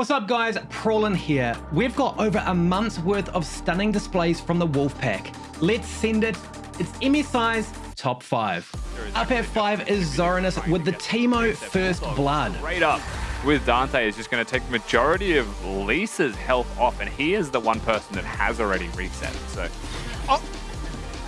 What's up guys, Prawlin here. We've got over a month's worth of stunning displays from the Wolfpack. Let's send it. It's MSI's top 5. Up at 5 is Zorinus with the Teemo First Blood. Right up with Dante is just going to take the majority of Lisa's health off, and he is the one person that has already reset. So, oh,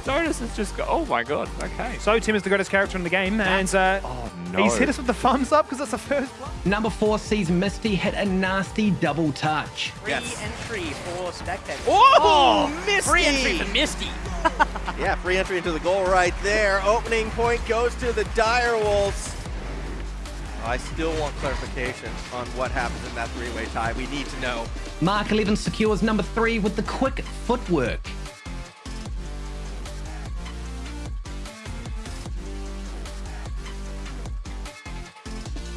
Zorinus has just go. Oh my god. Okay. So Tim is the greatest character in the game, and uh, Oh no. he's hit us with the thumbs up because that's the first one. Number 4 sees Misty hit a nasty double touch. Free entry for spectators. Oh, Misty! Free entry for Misty. Yeah, free entry into the goal right there. Opening point goes to the Dire Wolves. I still want clarification on what happens in that three-way tie. We need to know. Mark 11 secures number 3 with the quick footwork.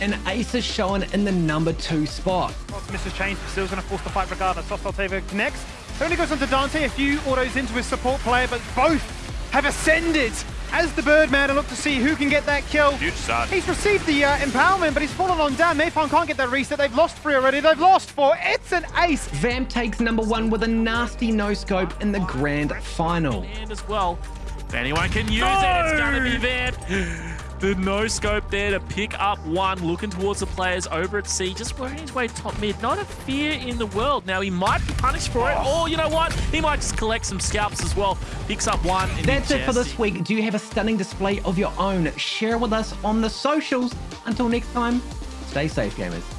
And Ace is shown in the number 2 spot. Mrs. Change, but still's going to force the fight regardless. Soft Altava connects. Only goes onto Dante, a few autos into his support player, but both have ascended as the Birdman and look to see who can get that kill. Huge start. He's received the uh, empowerment, but he's fallen on down. Mayfarm can't get that reset. They've lost three already. They've lost four. It's an ace. Vamp takes number 1 with a nasty no-scope in the grand final. and as well. If anyone can use it, it's going to be Vamp. The no scope there to pick up one, looking towards the players over at C, just working his way top mid. Not a fear in the world. Now he might be punished for it, or you know what? He might just collect some scalps as well. Picks up one. and That's it for this week. Do you have a stunning display of your own? Share with us on the socials. Until next time, stay safe, gamers.